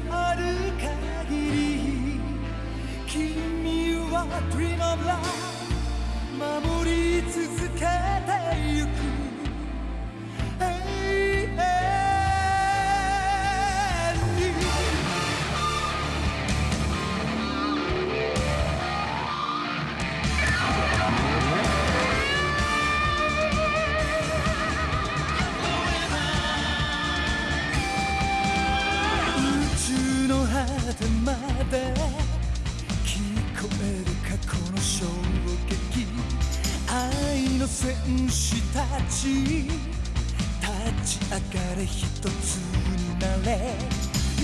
のある限り君は Dream of Love 守り続けてゆく。の戦士たち立ち上がれ一つになれ。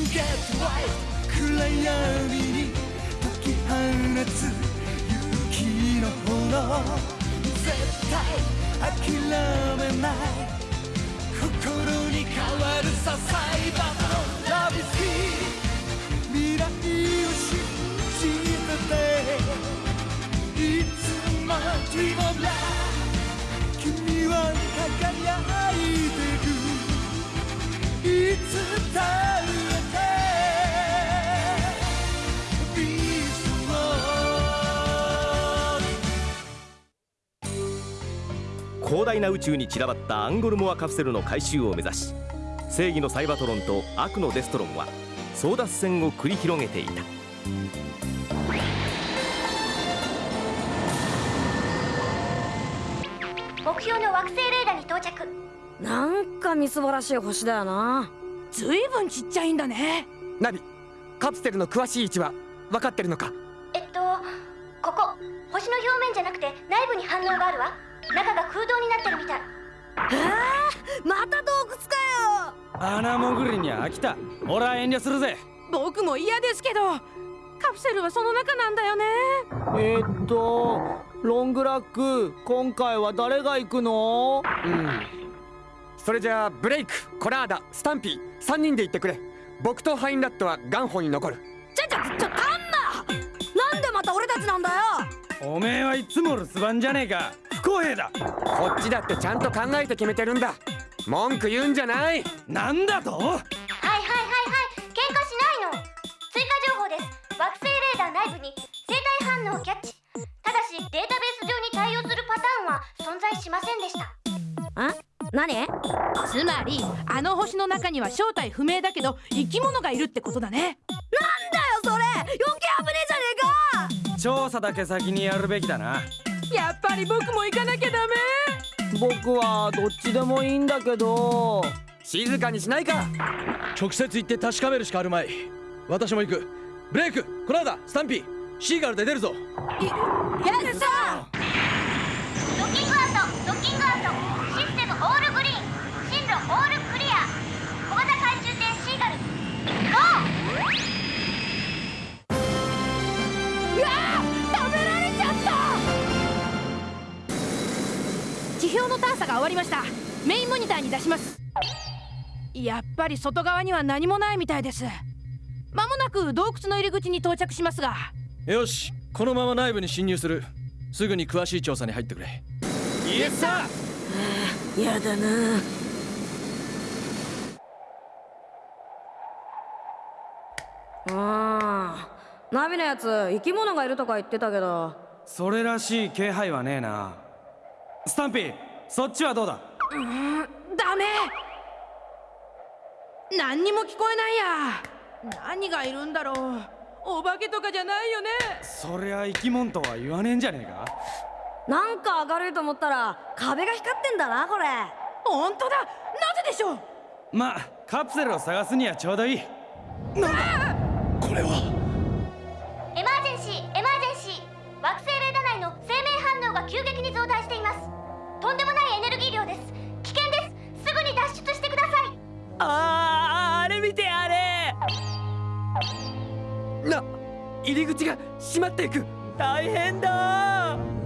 Get right 暗闇に解き放つ勇気の炎。絶対諦めない。心に変わるさサイバーのラビス。キー未来を信じてて。いつも Dream of Love は輝いてるいつだってビースト広大な宇宙に散らばったアンゴルモアカプセルの回収を目指し正義のサイバトロンと悪のデストロンは争奪戦を繰り広げていた。目標の惑星レーダーに到着。なんかみすぼらしい星だよな。ずいぶんちっちゃいんだね。ナビカプセルの詳しい位置は分かってるのか？えっとここ星の表面じゃなくて内部に反応があるわ。中が空洞になってるみたい。また洞窟かよ。穴潜りに飽きた。俺は遠慮するぜ。僕も嫌ですけどカプセルはその中なんだよね。えーっとロングラック今回は誰が行くの？うん。それじゃあブレイクコラーダスタンピー3人で行ってくれ。僕とハインラットはガンホに残る。ちょちょちょカンマなんでまた俺たちなんだよ！おめえはいつも留守番じゃねえか。不公平だ。こっちだってちゃんと考えて決めてるんだ。文句言うんじゃない。なんだと？はいはいはいはい。喧嘩しないの。追加情報です。惑星レーダー内部に生体反応をキャッチしませんでした。あ？何？つまりあの星の中には正体不明だけど生き物がいるってことだね。なんだよそれ！余計危ねえじゃねえか！調査だけ先にやるべきだな。やっぱり僕も行かなきゃダメ。僕はどっちでもいいんだけど。静かにしないか！直接行って確かめるしかあるまい。私も行く。ブレイクコラーダスタンピー。シーガルで出るぞ。やったドッキングアシステムオールグリーン進路オールクリア。小型回収艇シーガルゴーうわー食べられちゃった。地表の探査が終わりました。メインモニターに出します。やっぱり外側には何もないみたいです。まもなく洞窟の入り口に到着しますが。よしこのまま内部に侵入する。すぐに詳しい調査に入ってくれイエスサーやだな。あーナビのやつ生き物がいるとか言ってたけど。それらしい気配はねえな。スタンピーそっちはどうだ？ダメ。何にも聞こえないや。何がいるんだろう。お化けとかじゃないよね。そりゃ生き物とは言わねえんじゃねえかなんか明るいと思ったら壁が光ってんだなこれ。本当だ。なぜでしょう？まあカプセルを探すにはちょうどいい。これは？エマージェンシーエマージェンシー。惑星レーダー内の生命反応が急激に増大しています。とんでもないエネルギー量です。危険です。すぐに脱出してください。あーあれ見てあれ。な入り口が閉まっていく。大変だ。こ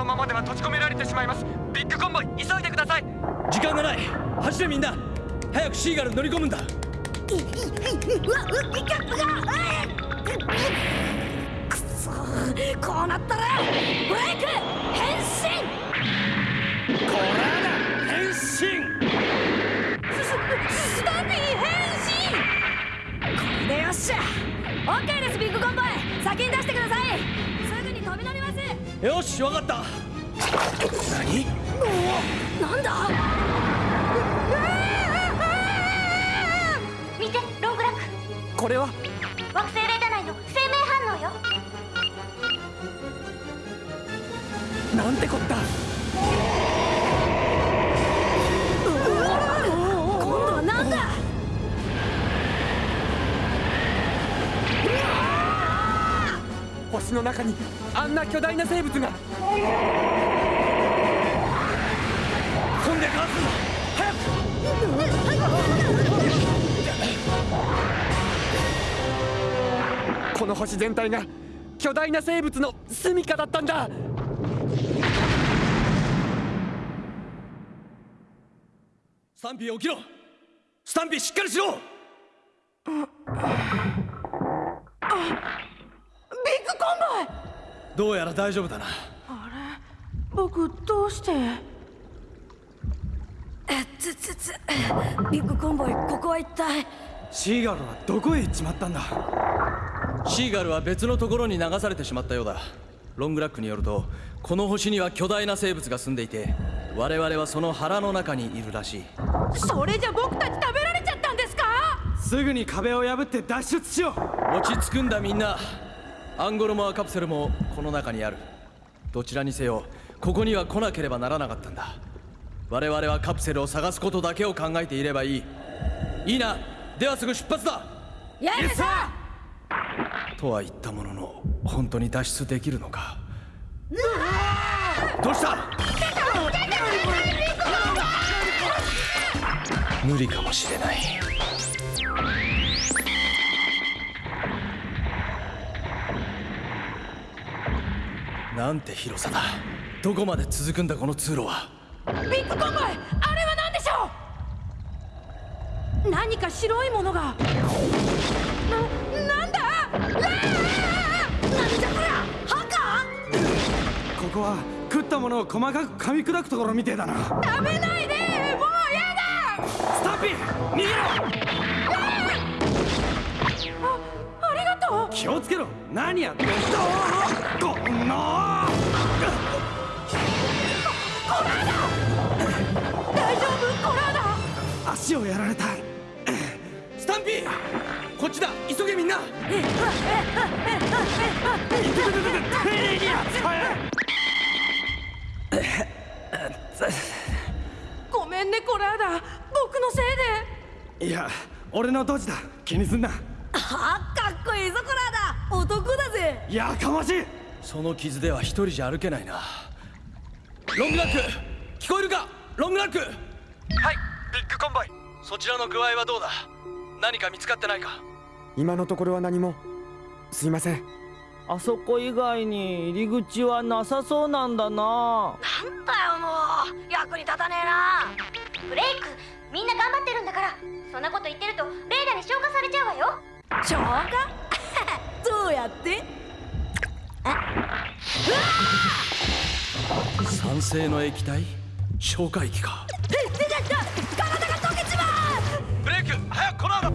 のままでは閉じ込められてしまいます。ビッグコンボイ急いでください。時間がない。走れみんな。早くシーガルに乗り込むんだ。うわうピカップが。くそこうなったらブレイク変身。コラーダ変身。スススタンピー変身。これでよしッケーですビッグコンボイ。先に出してください。すぐに飛び乗りますよしわかった。何？なんだ？見てロングラック。これは？惑星レーダ内の生命反応よ。なんてこった。今度はなんだ？星の中にあんな巨大な生物が。飛んでかわすんだ早く。この星全体が巨大な生物の住処だったんだ。スタンピー起きろ。スタンピーしっかりしろ。ビッグコンボイどうやら大丈夫だな。僕どうして？つつつビッグコンボイここは一体？シーガルはどこへ行っちまったんだ？シーガルは別のところに流されてしまったようだ。ロングラックによるとこの星には巨大な生物が住んでいて我々はその腹の中にいるらしい。それじゃ僕たち食べられちゃったんですか？すぐに壁を破って脱出しよう。落ち着くんだみんなアンゴロモアカプセルもこの中にある。どちらにせよここには来なければならなかったんだ。我々はカプセルを探すことだけを考えていればいい。いいな。ではすぐ出発だ。やるさとは言ったものの本当に脱出できるのか。どうした？無理かもしれないなんて広さだ。どこまで続くんだこの通路は。ビッグコンボイあれは何でしょう？何か白いものが。な、なんだ？なんじゃこりゃハカここは食ったものを細かく噛み砕くところみてえだな。食べないでもうやだ！スタンピー逃げろ！あありがとう！気をつけろ！何やってんだ？こんな大丈夫？コラーダ足をやられた。スタンピー。こっちだ。急げみんな。ごめんねコラーダ僕のせいで。いや俺のドジだ。気にすんな。あかっこいいぞコラーダ男だぜ。やかましい。その傷では一人じゃ歩けないなロングラック聞こえるか？ロングラック。はいビッグコンボイ。そちらの具合はどうだ？何か見つかってないか？今のところは何も。すいません。あそこ以外に入り口はなさそうなんだな。なんだよもう。役に立たねえな。ブレイクみんな頑張ってるんだから。そんなこと言ってるとレーダーに消化されちゃうわよ。消化？どうやって？酸性の液体？消化液か。出てきた体が溶けちまうブレイク早くこの後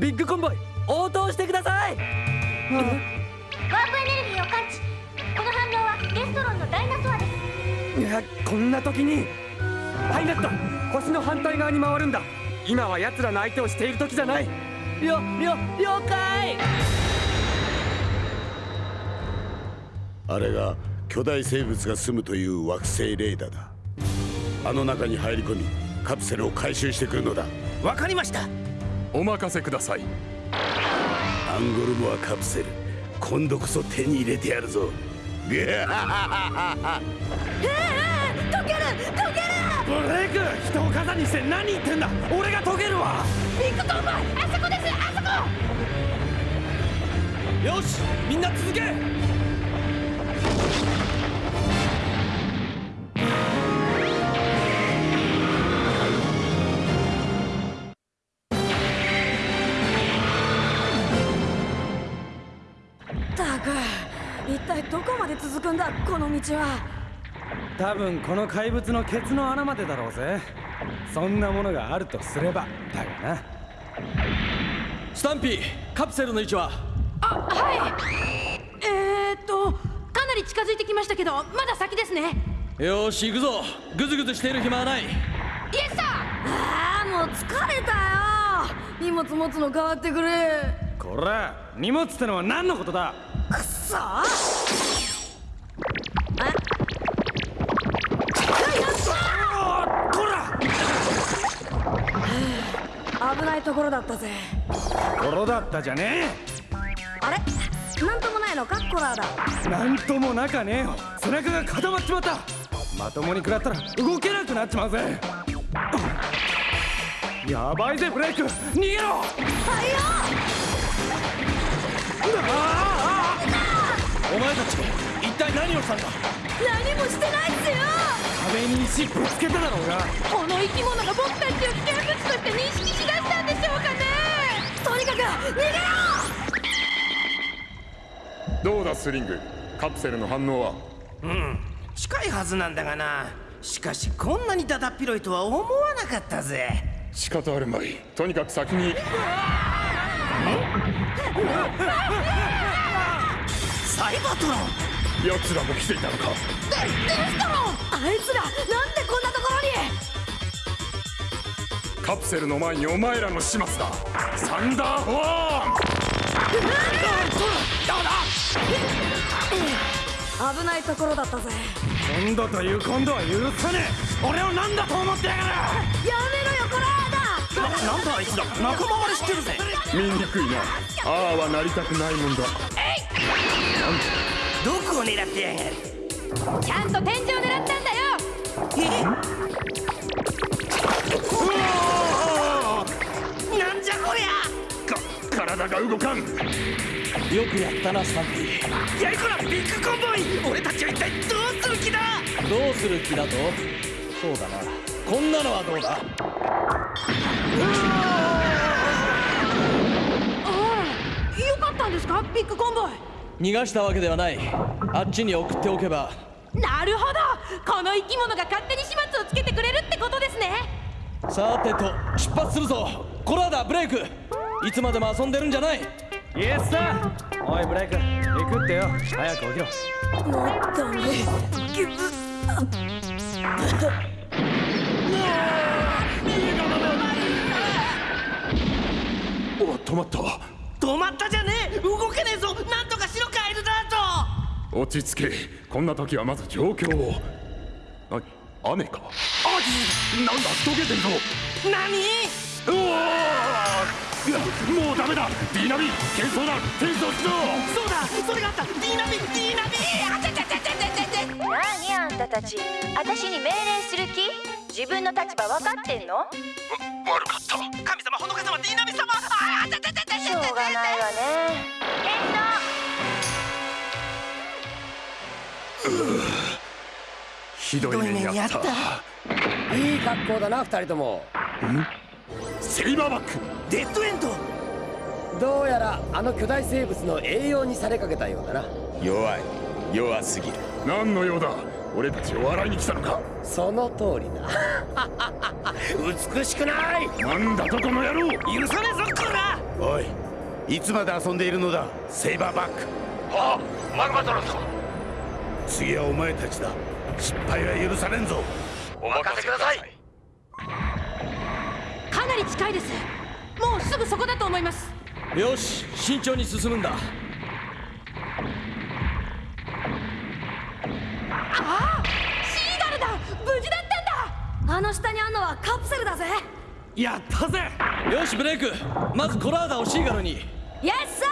ビッグコンボイ応答してくださいワープエネルギーを感知この反応はデストロンのダイナソアですいやこんな時にハイナット星の反対側に回るんだ今は奴らの相手をしている時じゃないよよ了解あれが巨大生物が住むという惑星レーダーだ。あの中に入り込みカプセルを回収してくるのだ。わかりました。お任せください。アンゴルモアカプセル今度こそ手に入れてやるぞ。ぐは溶ける溶ける。ブレイク人を肩にして何言ってんだ。俺が解けるわ。ビッグコンボイあそこですあそこ。よしみんな続け一体どこまで続くんだこの道は？多分この怪物のケツの穴までだろうぜ。そんなものがあるとすればだがな。スタンピーカプセルの位置は？あはい近づいてきましたけどまだ先ですね。よし行くぞ。グズグズしている暇はない。イエスサーああもう疲れたよ。荷物持つの変わってくれこら荷物ってのは何のことだ？くっそあこら！危ないところだったぜ。ところだったじゃねあれ？なんともないのかコラーだ。えなんともなかねえよ。背中が固まっちまった。まともに食らったら動けなくなっちまうぜ。やばいぜブレイク。逃げろ。はいよお前たち一体何をしたんだ？何もしてないっすよ。壁に石ぶつけただろうが。この生き物が僕たちを危険物として認識しだしたんでしょうかね。とにかく逃げろどうだスリング？カプセルの反応は？うん。近いはずなんだがな。しかしこんなにだだっ広いとは思わなかったぜ。仕方あるまい。とにかく先に。サイバートロン。奴らも来ていたのか？あいつらなんでこんなところに？カプセルの前にお前らの始末だ。サンダーホー危ないところだったぜ。今度という今度は許さねえ。俺を何だと思ってやがる。やめろよコラーダなんだあいつら仲間割れしてるぜ。ン見にくいな。ああはなりたくないもんだ。どこを狙ってやがる？ちゃんと天井を狙ったんだよ。え？なんじゃこりゃ！か体が動かんよくやったなスタンピーやりこらビッグコンボイ俺たちは一体どうする気だ？どうする気だと？そうだな。こんなのはどうだ？ああよかったんですか？ビッグコンボイ逃がしたわけではない。あっちに送っておけば。なるほど。この生き物が勝手に始末をつけてくれるってことですね。さてと出発するぞ。コラーダブレイク。いつまでも遊んでるんじゃないイエスさおいブレイク行くってよ早く起きろもっとねぎゅお止まった止まったじゃねえ動けねえぞなんとかしろカエルだと落ち着けこんな時はまず状況を何雨かあなんだ溶けてるぞ何うわもうダメだ。ディーナビ喧騒だ転送しろそうだ。それがあったディーナビディーナビあちゃちゃちゃちゃちゃちゃ。ちゃ何あんたたち私に命令する気自分の立場分かってんの悪かった神様仏様ディーナビ様ああちゃちゃちゃちゃ。しょうがないわねひどい目にあったいい格好だな二人ともセイバーバックデッドエンド。どうやらあの巨大生物の栄養にされかけたようだな。弱い。弱すぎる。何の用だ？俺たちを笑いに来たのか？その通りだ。美しくない。なんだとこの野郎！許さねえぞこらおいいつまで遊んでいるのだ？セイバーバック。はあマグマトロス次はお前たちだ。失敗は許されんぞ。お任せください。かなり近いですすぐそこだと思います。よし慎重に進むんだ。ああシーガルだ。無事だったんだ。あの下にあんのはカプセルだぜ。やったぜ。よしブレイク。まずコラーダをシーガルに。イエスサ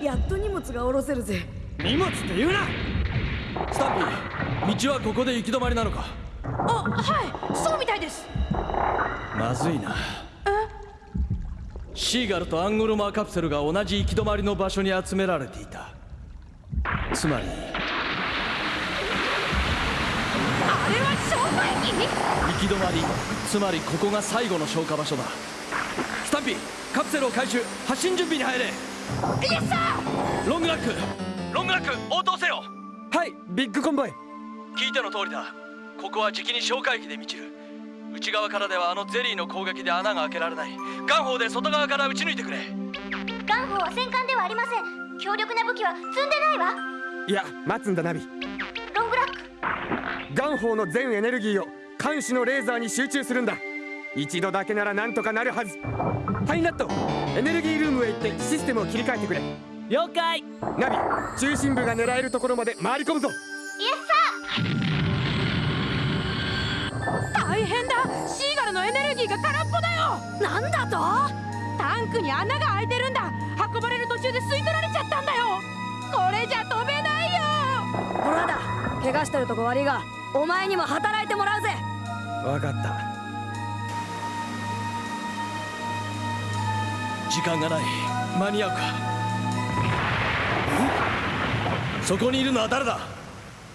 ー。やっと荷物が下ろせるぜ。荷物って言うな。スタンピー道はここで行き止まりなのか？あはい。そうみたいです。まずいなシーガルとアンゴルマーカプセルが同じ行き止まりの場所に集められていた。つまり。あれは消火液行き止まり。つまりここが最後の消火場所だ。スタンピーカプセルを回収。発進準備に入れ。イエスサーロングラック。ロングラック応答せよ。はいビッグコンボイ。聞いての通りだ。ここはじきに消火液で満ちる内側からではあのゼリーの攻撃で穴が開けられない。ガン砲で外側から撃ち抜いてくれ。ガン砲は戦艦ではありません。強力な武器は積んでないわ。いや待つんだナビ。ロングラック。ガン砲の全エネルギーを艦首のレーザーに集中するんだ。一度だけならなんとかなるはず。ハインラットエネルギールームへ行ってシステムを切り替えてくれ。了解。ナビ中心部が狙えるところまで回り込むぞ。イエス大変だ。シーガルのエネルギーが空っぽだよ。なんだと？タンクに穴が開いてるんだ。運ばれる途中で吸い取られちゃったんだよ。これじゃ飛べないよ。ほらだ怪我してるとこ悪いがお前にも働いてもらうぜ。分かった。時間がない。間に合うか。そこにいるのは誰だ？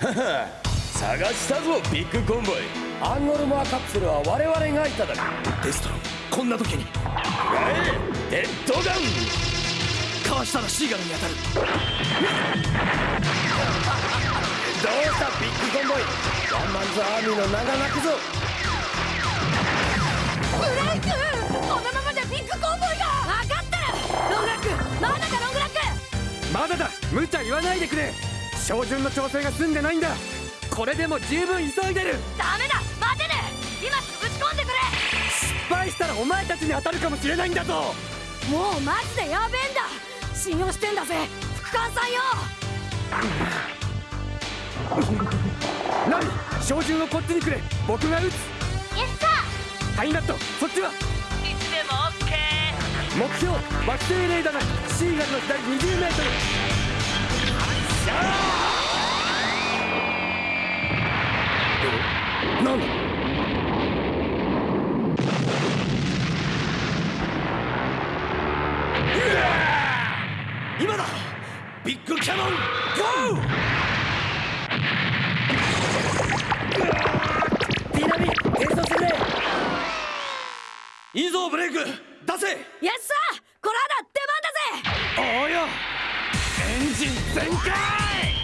探したぞビッグコンボイアンゴルモアカプセルは我々がいただく。デストロンこんな時に。デッドガン。かわしたらシーガルに当たる。どうしたビッグコンボイ。 one man's army の名が泣くぞ。ブレイクこのままじゃビッグコンボイが分かってる。ロングラックまだかロングラック。まだだ。無茶言わないでくれ。照準の調整が済んでないんだこれでも十分急いでる。ダメだ！待てね！今すぐ打ち込んでくれ！失敗したらお前たちに当たるかもしれないんだぞ。もうマジでやべえんだ！信用してんだぜ！副官さんよ！ナビ照準をこっちにくれ。僕が撃つ。イエスサハイナットそっちは？いつでもオッケー。目標惑星レーダーがシーガルの左20メーなんだ今だ！ビッグキャノンゴー！ピーナミ転送してくれ！いいぞブレイク出せ！イエスサーこれはだ出番だぜ！おうよエンジン全開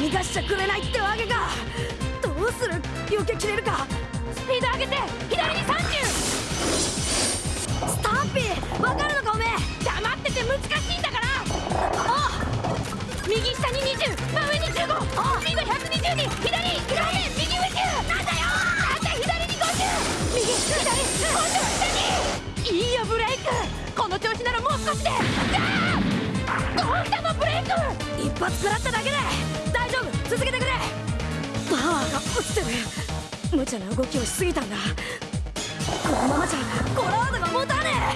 逃がしちゃくれないってわけか。どうする？避けきれるか？スピード上げて左に30スタンピーわかるのかおめえ？黙ってて難しいんだから。あ右下に20真上に15スピード120に。左！左！右宇宙なんだよ！なんだ左に50右左。今度は下に。いいよブレイク。この調子ならもう少しで。じゃあどうしたのブレイク。一発食らっただけで。続けてくれ。パワーが落ちてる。無茶な動きをしすぎたんだ。このままじゃコラードが持たね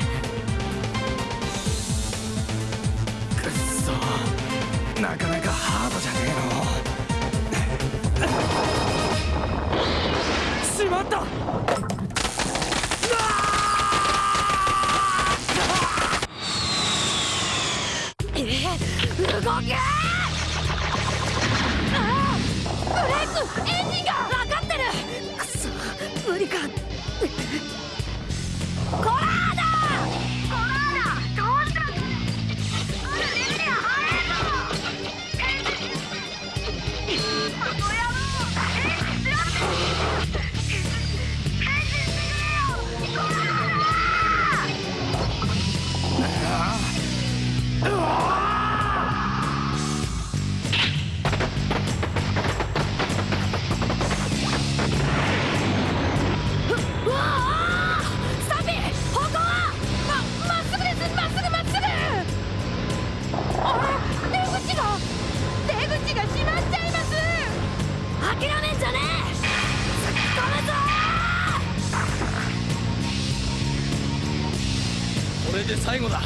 くっそ。なかなかハードじゃねえの。しまった。エンジンが。最後だ。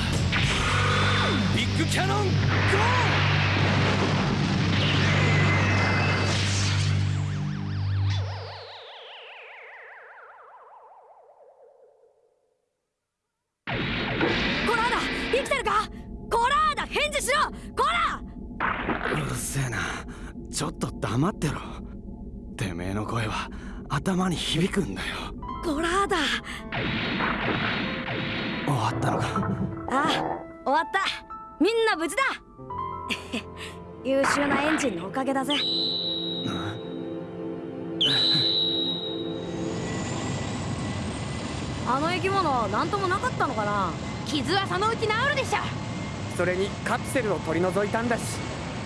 ビッグキャノンゴコラーダ生きてるか？コラーダ返事しろ！コラいせえな。ちょっと黙ってろ。てめえの声は頭に響くんだよ。コラーだ終わったのかああ終わった。みんな無事だ。優秀なエンジンのおかげだぜ。あの生き物なんともなかったのかな。傷はそのうち治るでしょ。それにカプセルを取り除いたんだし。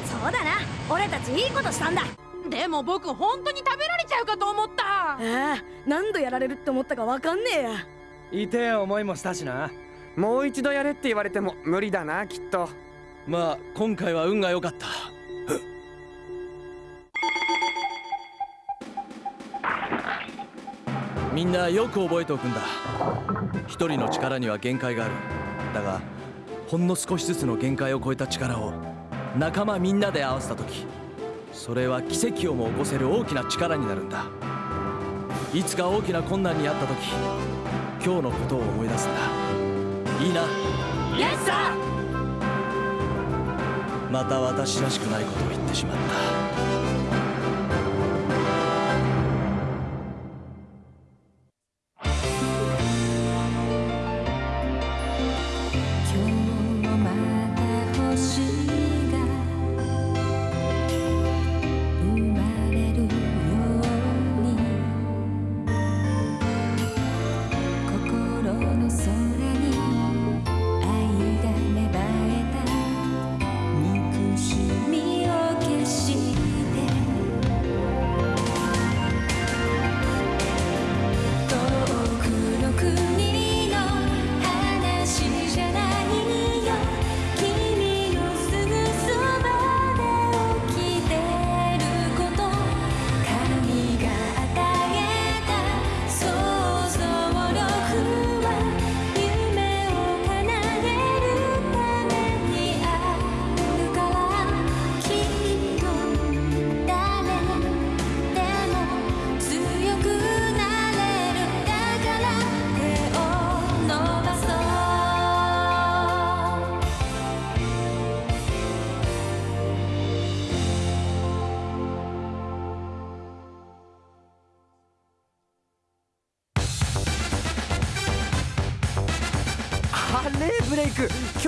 そうだな。俺たちいいことしたんだ。でも僕本当に食べられちゃうかと思った。ああ何度やられるって思ったかわかんねえや。痛え思いもしたしなもう一度やれって言われても無理だなきっと。まあ今回は運が良かった。みんなよく覚えておくんだ。一人の力には限界がある。だがほんの少しずつの限界を超えた力を仲間みんなで合わせた時それは奇跡をも起こせる大きな力になるんだ。いつか大きな困難にあった時今日のことを思い出すんだ。いいな。イエスサーまた私らしくないことを言ってしまった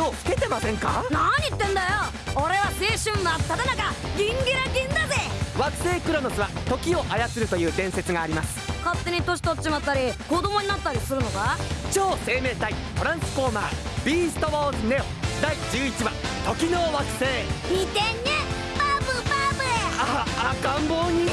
ク今日老けてませんか？何言ってんだよ。俺は青春真っ只中ギンギラギンだぜ。惑星クロノスは時を操るという伝説があります。勝手に年取っちまったり子供になったりするのか？超生命体トランスフォーマービーストウォーズネオ。第11話時の惑星。見てね。バブバブ。あ赤ん坊に